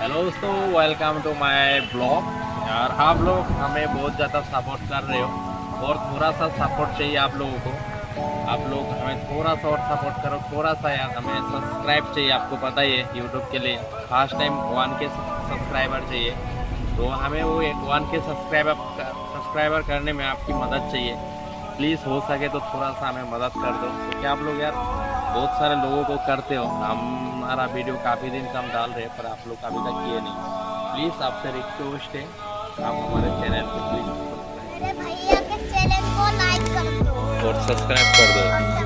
Hello दोस्तों welcome to my blog यार, आप लोग हमें बहुत ज़्यादा सपोर्ट कर रहे हो और थोड़ा सा सपोर्ट चाहिए आप लोगों को। आप लोग हमें थोड़ा सा और सपोर्ट करो, थोड़ा सा यार हमें सब्सक्राइब चाहिए, आपको पता ही है यूट्यूब के लिए first time one K subscriber चाहिए। तो हमें वो एक वन के सब्सक्राइबर सब्सक्राइबर करने में आपकी मदद चाहिए। प्लीज़ हो सके तो थोड़ा सा हमें मदद कर दो। क्योंकि आप लोग यार बहुत सारे लोगों को करते हो। हमारा वीडियो काफ़ी दिन से हम डाल रहे हैं पर आप लोग अभी तक किए नहीं। प्लीज़ आपसे रिक्वेस्ट है आप हमारे चैनल को प्लीज़ और सब्सक्राइब कर दो।